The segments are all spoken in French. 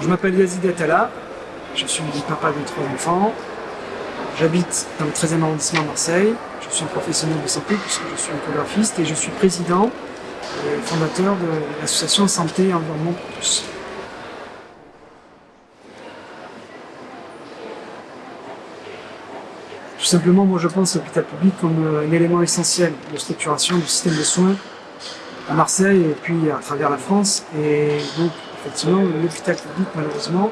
Je m'appelle Yazid Atala, je suis papa de trois enfants, j'habite dans le 13e arrondissement à Marseille, je suis un professionnel de santé puisque je suis échographiste et je suis président et fondateur de l'association Santé et Environnement pour tous. Tout simplement, moi je pense l'hôpital public comme un élément essentiel de structuration du système de soins à Marseille et puis à travers la France. Et effectivement, l'hôpital public, malheureusement,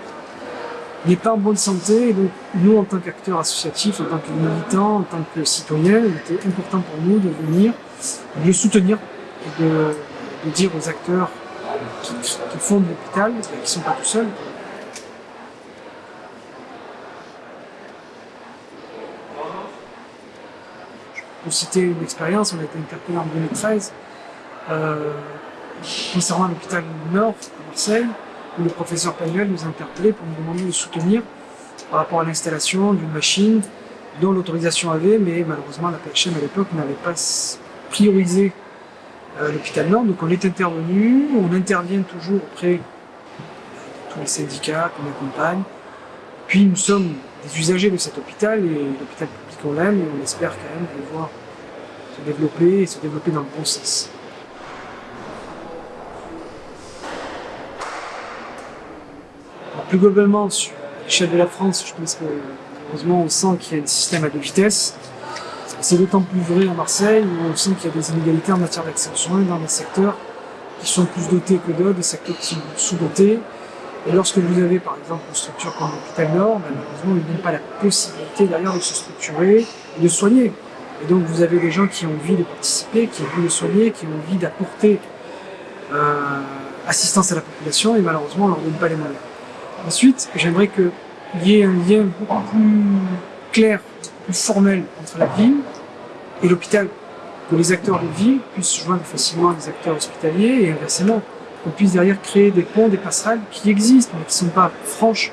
n'est pas en bonne santé. Et donc, nous, en tant qu'acteurs associatifs, en tant que militants, en tant que citoyens, il était important pour nous de venir, de le soutenir et de, dire aux acteurs qui, qui fondent l'hôpital, qui ne sont pas tout seuls, Pour citer une expérience, on a été interpellé en 2013 euh, concernant l'hôpital Nord à Marseille, où le professeur Panuel nous a interpellé pour nous demander de soutenir par rapport à l'installation d'une machine dont l'autorisation avait, mais malheureusement la PHM à l'époque n'avait pas priorisé euh, l'hôpital Nord. Donc on est intervenu, on intervient toujours auprès de tous les syndicats qu'on accompagne. Puis nous sommes des usagers de cet hôpital et l'hôpital public on l'aime et on espère quand même le voir se développer et se développer dans le bon sens. Plus globalement, sur l'échelle de la France, je pense que heureusement on sent qu'il y a un système à deux vitesses. C'est d'autant plus vrai à Marseille où on sent qu'il y a des inégalités en matière d'accès aux soins dans des secteurs qui sont plus dotés que d'autres, des secteurs qui sont sous-dotés. Et lorsque vous avez par exemple une structure comme l'hôpital Nord, ben, malheureusement, il n'y a pas la possibilité derrière de se structurer et de soigner. Et donc vous avez des gens qui ont envie de participer, qui ont envie de soigner, qui ont envie d'apporter euh, assistance à la population et malheureusement on leur donne pas les moyens. Ensuite, j'aimerais qu'il y ait un lien beaucoup plus clair, plus formel entre la ville et l'hôpital, que les acteurs de ville puissent joindre facilement les acteurs hospitaliers et inversement, qu'on puisse derrière créer des ponts, des passerelles qui existent mais qui ne sont pas franches.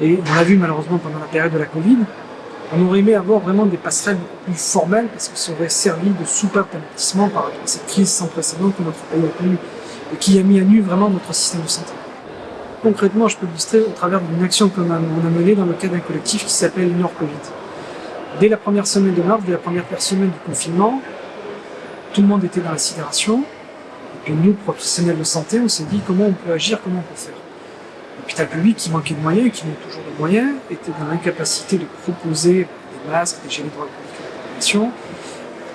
Et on l'a vu malheureusement pendant la période de la Covid, on aurait aimé avoir vraiment des passerelles plus formelles parce que ça aurait servi de soupape d'amortissement par rapport à cette crise sans précédent que notre pays a connue et qui a mis à nu vraiment notre système de santé. Concrètement, je peux l'illustrer au travers d'une action qu'on a, menée dans le cadre d'un collectif qui s'appelle Nord Covid. Dès la première semaine de mars, dès la première semaine du confinement, tout le monde était dans la sidération. Et nous, professionnels de santé, on s'est dit comment on peut agir, comment on peut faire. L'hôpital public, qui manquait de moyens qui manque toujours de moyens, était dans l'incapacité de proposer des masques, des gels à la.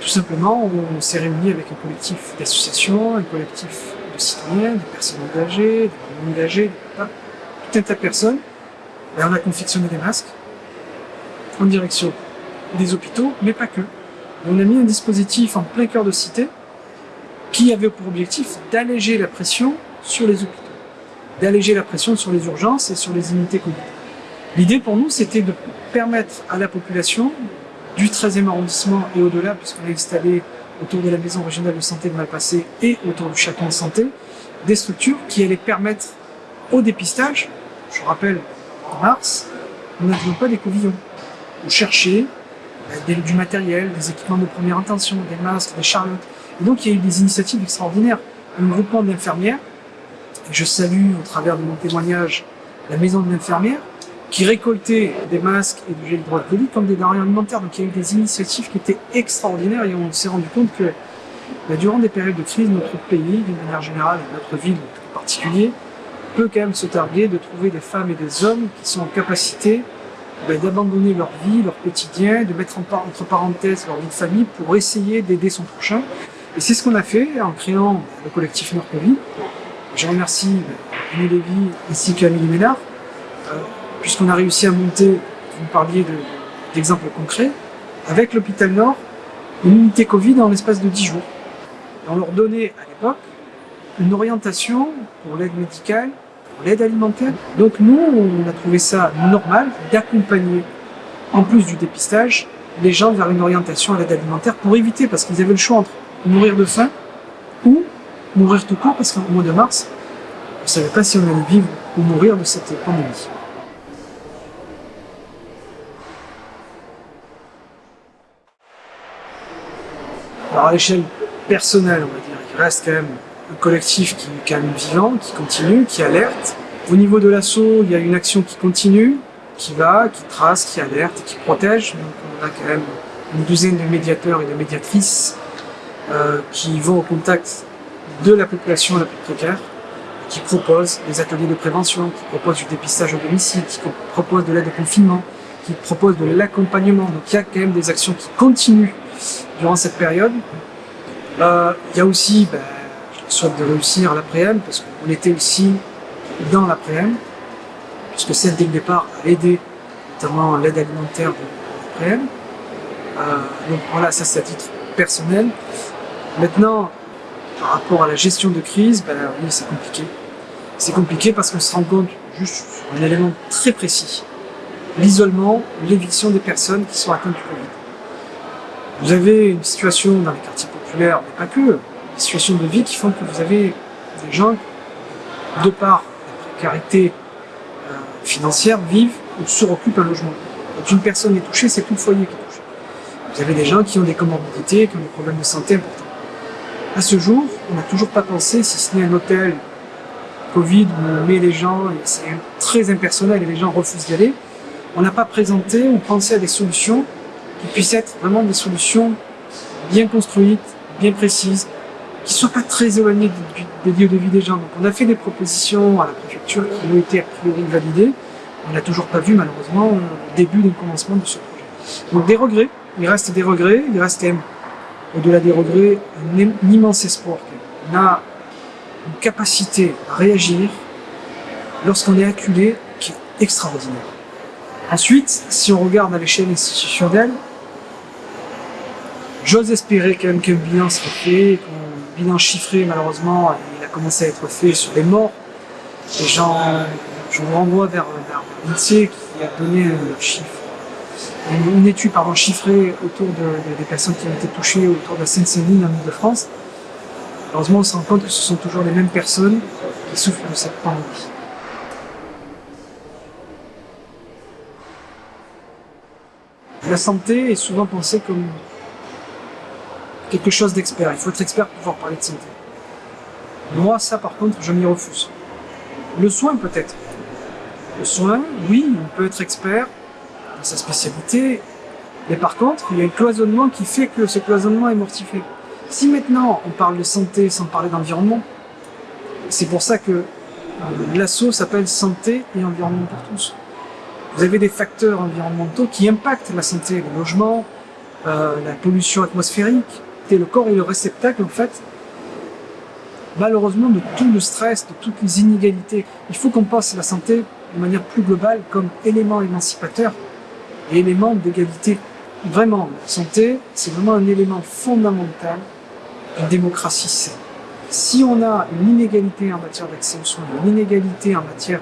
Tout simplement, on s'est réunis avec un collectif d'associations, un collectif de citoyens, des personnes engagées, communes engagées, tout un tas de personnes. Et on a confectionné des masques en direction des hôpitaux, mais pas que. on a mis un dispositif en plein cœur de cité qui avait pour objectif d'alléger la pression sur les hôpitaux, d'alléger la pression sur les urgences et sur les unités Covid. L'idée pour nous, c'était de permettre à la population du 13e arrondissement et au-delà, puisqu'on a installé autour de la maison régionale de santé de Malpassé et autour du château de santé, des structures qui allaient permettre au dépistage, je rappelle, en mars, nous n'avions pas des covillons. On cherchait euh, du matériel, des équipements de première intention, des masques, des charlottes. Et donc il y a eu des initiatives extraordinaires. Un groupement d'infirmières, je salue au travers de mon témoignage la maison de l'infirmière, qui récoltait des masques et du gel hydroalcoolique comme des denrées alimentaires. Donc il y a eu des initiatives qui étaient extraordinaires et on s'est rendu compte que bah, durant des périodes de crise, notre pays, d'une manière générale, et notre ville en particulier, peut quand même se targuer de trouver des femmes et des hommes qui sont en capacité bah, d'abandonner leur vie, leur quotidien, de mettre entre parenthèses leur vie de famille pour essayer d'aider son prochain. Et c'est ce qu'on a fait en créant le collectif Nord-Covid. Je remercie Amélie Lévy ainsi qu'Amélie Ménard, euh, puisqu'on a réussi à monter, vous parliez d'exemples concrets, avec l'hôpital Nord, une unité Covid en l'espace de 10 jours. Et on leur donnait à l'époque une orientation pour l'aide médicale, pour l'aide alimentaire. Donc nous, on a trouvé ça normal d'accompagner, en plus du dépistage, les gens vers une orientation à l'aide alimentaire pour éviter, parce qu'ils avaient le choix entre mourir de faim ou mourir tout court, parce qu'au mois de mars, on ne savait pas si on allait vivre ou mourir de cette pandémie. Alors à l'échelle personnelle, on va dire, il reste quand même un collectif qui est quand même vivant, qui continue, qui alerte, Au niveau de l'assaut, il y a une action qui continue, qui va, qui trace, qui alerte, qui protège. Donc on a quand même une douzaine de médiateurs et de médiatrices euh, qui vont au contact de la population la plus précaire, qui proposent des ateliers de prévention, qui proposent du dépistage au domicile, qui proposent de l'aide au confinement, qui proposent de l'accompagnement. Donc il y a quand même des actions qui continuent durant cette période. Il y a aussi, ben, je souhaite de réussir l'après-m, parce qu'on était aussi dans l'après-m, puisque celle dès le départ a aidé notamment l'aide alimentaire de l'après-m. Euh, donc voilà, ça c'est à titre personnel. Maintenant, par rapport à la gestion de crise, ben oui, c'est compliqué. C'est compliqué parce qu'on se rend compte juste sur un élément très précis. L'isolement, l'éviction des personnes qui sont atteintes du Covid. Vous avez une situation dans les quartiers populaires, mais pas que, des situations de vie qui font que vous avez des gens, de par la précarité euh, financière, vivent ou suroccupent un logement. Quand une personne est touchée, c'est tout le foyer qui est touché. Vous avez des gens qui ont des comorbidités, qui ont des problèmes de santé importants. À ce jour, on n'a toujours pas pensé, si ce n'est un hôtel Covid où on met les gens, et c'est très impersonnel et les gens refusent d'y aller, on n'a pas présenté ou pensé à des solutions qui puissent être vraiment des solutions bien construites, bien précises, qui ne soient pas très éloignées des lieux de vie des gens. Donc on a fait des propositions à la préfecture qui ont été a priori validées. On n'a toujours pas vu malheureusement le début du commencement de ce projet. Donc des regrets, il reste des regrets, il reste même, au-delà des regrets, un immense espoir. On a une capacité à réagir lorsqu'on est acculé qui est extraordinaire. Ensuite, si on regarde à l'échelle institutionnelle, j'ose espérer quand même qu'un bilan soit fait, qu'un bilan chiffré, malheureusement, il a commencé à être fait sur les morts. Et je vous renvoie vers, vers l'INSEE qui a donné un chiffre, une, étude pardon, chiffrée autour de, des personnes qui ont été touchées autour de la Seine-Saint-Denis en Ile-de-France. Heureusement, on se rend compte que ce sont toujours les mêmes personnes qui souffrent de cette pandémie. La santé est souvent pensée comme quelque chose d'expert. Il faut être expert pour pouvoir parler de santé. Moi, ça par contre, je m'y refuse. Le soin peut-être. Le soin, oui, on peut être expert dans sa spécialité, mais par contre, il y a un cloisonnement qui fait que ce cloisonnement est mortifié. Si maintenant on parle de santé sans parler d'environnement, c'est pour ça que euh, l'assaut s'appelle santé et environnement pour tous. Vous avez des facteurs environnementaux qui impactent la santé, le logement, euh, la pollution atmosphérique. Le corps est le réceptacle, en fait, malheureusement, de tout le stress, de toutes les inégalités. Il faut qu'on passe la santé de manière plus globale comme élément émancipateur et élément d'égalité. Vraiment, la santé, c'est vraiment un élément fondamental d'une démocratie saine. Si on a une inégalité en matière d'accès aux soins, une inégalité en matière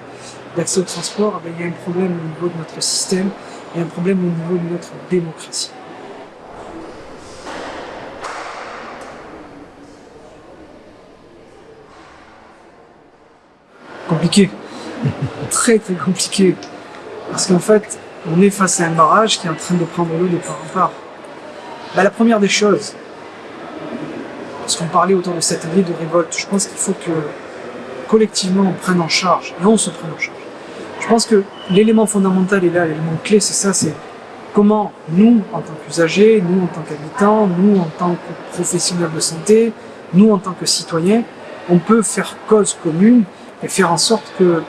d'accès au transport, eh il y a un problème au niveau de notre système et un problème au niveau de notre démocratie. Compliqué. très très compliqué. Parce qu'en fait, on est face à un barrage qui est en train de prendre l'eau de part en part. Bah, la première des choses, parce qu'on parlait autour de cette année de révolte, je pense qu'il faut que collectivement on prenne en charge, et on se prenne en charge, je pense que l'élément fondamental est là, l'élément clé, c'est ça, c'est comment nous, en tant qu'usagers, nous en tant qu'habitants, nous en tant que professionnels de santé, nous en tant que citoyens, on peut faire cause commune et faire en sorte que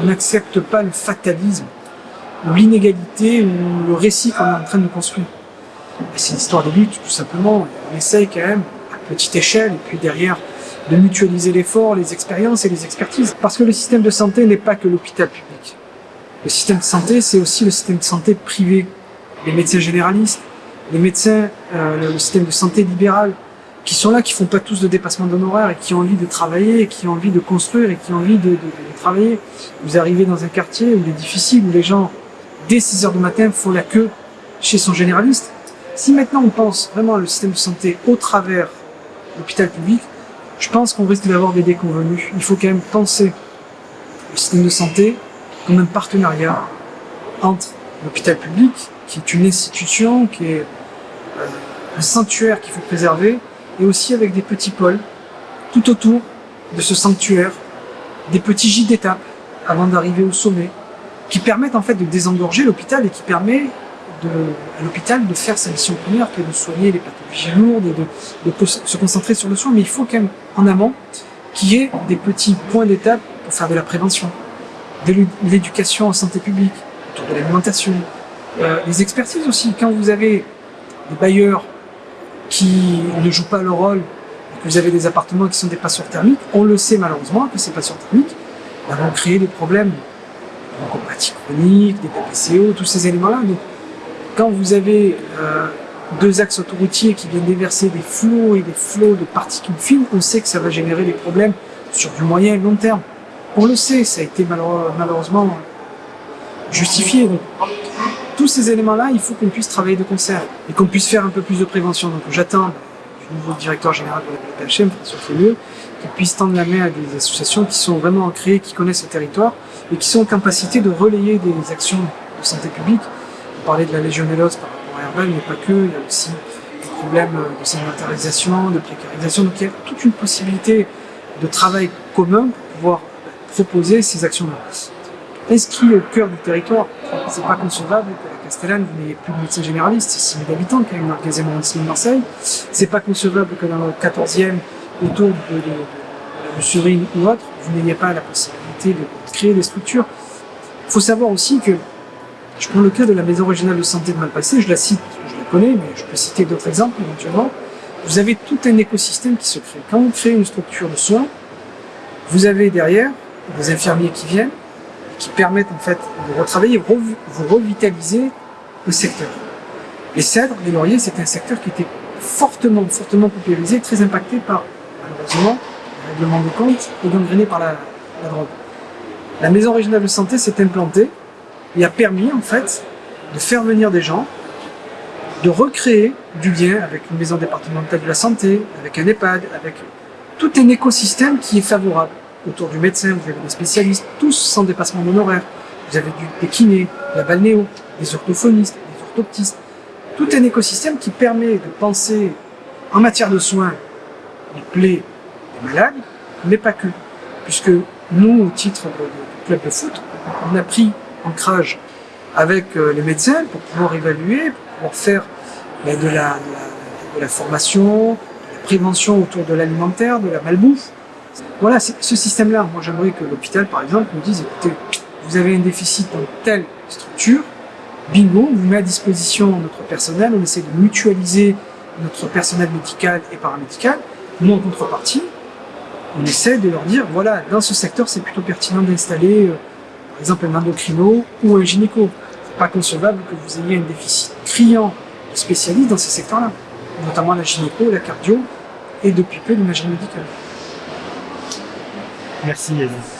on n'accepte pas le fatalisme, ou l'inégalité, ou le récit qu'on est en train de construire. C'est une histoire de lutte, tout simplement. On essaye quand même, à petite échelle, et puis derrière, de mutualiser l'effort, les expériences et les expertises. Parce que le système de santé n'est pas que l'hôpital public. Le système de santé, c'est aussi le système de santé privé. Les médecins généralistes, les médecins, euh, le système de santé libéral, qui sont là, qui font pas tous de dépassement d'honoraires et qui ont envie de travailler, et qui ont envie de construire et qui ont envie de, de, de travailler. Vous arrivez dans un quartier où il est difficile, où les gens, dès 6 heures du matin, font la queue chez son généraliste. Si maintenant on pense vraiment le système de santé au travers l'hôpital public, je pense qu'on risque d'avoir des déconvenus. Il faut quand même penser le système de santé comme un partenariat entre l'hôpital public, qui est une institution, qui est euh, un sanctuaire qu'il faut préserver, et aussi avec des petits pôles tout autour de ce sanctuaire des petits gîtes d'étape avant d'arriver au sommet, qui permettent en fait de désengorger l'hôpital et qui permet à l'hôpital de faire sa mission première, qui est de soigner les pathologies lourdes et de, de se concentrer sur le soin. Mais il faut quand même, en amont, qu'il y ait des petits points d'étape pour faire de la prévention, de l'éducation en santé publique, autour de l'alimentation, euh, les expertises aussi. Quand vous avez des bailleurs qui ne jouent pas leur rôle, que vous avez des appartements qui sont des passeurs thermiques, on le sait malheureusement que ces passeurs thermiques vont créer des problèmes bronchopathie chronique, des PPCO, tous ces éléments-là. Donc, quand vous avez euh, deux axes autoroutiers qui viennent déverser des flots et des flots de particules fines, on sait que ça va générer des problèmes sur du moyen et long terme. On le sait, ça a été malheureusement justifié. Donc, tous ces éléments-là, il faut qu'on puisse travailler de concert et qu'on puisse faire un peu plus de prévention. Donc j'attends du nouveau directeur général de la PHM, François Fémieux, qu'il puisse tendre la main à des associations qui sont vraiment ancrées, qui connaissent le territoire et qui sont en capacité de relayer des actions de santé publique. On parlait de la légionellose par rapport à Herbal, mais pas que, il y a aussi des problèmes de sédentarisation, de précarisation. Donc il y a toute une possibilité de travail commun pour pouvoir proposer ces actions-là. Inscrit au cœur du territoire, c'est pas concevable la Castellane, vous n'ayez plus de médecin généraliste, c'est 6 000 habitants quand même dans le 15e arrondissement de Marseille. C'est pas concevable que dans le 14e, autour de, de, la Bussurine ou autre, vous n'ayez pas la possibilité de créer des structures. Il faut savoir aussi que, je prends le cas de la Maison régionale de santé de Malpassé, je la cite, je la connais, mais je peux citer d'autres exemples éventuellement. Vous avez tout un écosystème qui se crée. Quand vous créez une structure de soins, vous avez derrière des infirmiers qui viennent, qui permettent en fait de retravailler, vous revitaliser le secteur. Les cèdres, les lauriers, c'est un secteur qui était fortement, fortement popularisé, très impacté par, malheureusement, le règlement de compte et gangréné par la, la drogue. La maison régionale de santé s'est implantée et a permis en fait de faire venir des gens, de recréer du lien avec une maison départementale de la santé, avec un EHPAD, avec tout un écosystème qui est favorable autour du médecin, vous avez des spécialistes, tous sans dépassement d'honoraires. Vous avez des kinés, la balnéo, des orthophonistes, des orthoptistes. Tout un écosystème qui permet de penser en matière de soins les plaies des malades, mais pas que. Puisque nous, au titre du club de foot, on a pris ancrage avec euh, les médecins pour pouvoir évaluer, pour pouvoir faire de, la, de, la, de la formation, de la prévention autour de l'alimentaire, de la malbouffe, voilà, ce système-là, moi j'aimerais que l'hôpital, par exemple, nous dise, écoutez, vous avez un déficit dans telle structure, bingo, on vous met à disposition notre personnel, on essaie de mutualiser notre personnel médical et paramédical. Nous, en contrepartie, on essaie de leur dire, voilà, dans ce secteur, c'est plutôt pertinent d'installer, euh, par exemple, un endocrino ou un gynéco. C'est pas concevable que vous ayez un déficit criant de spécialistes dans ces secteurs-là, notamment la gynéco, la cardio et depuis peu l'imagerie médicale. Merci Yannick. you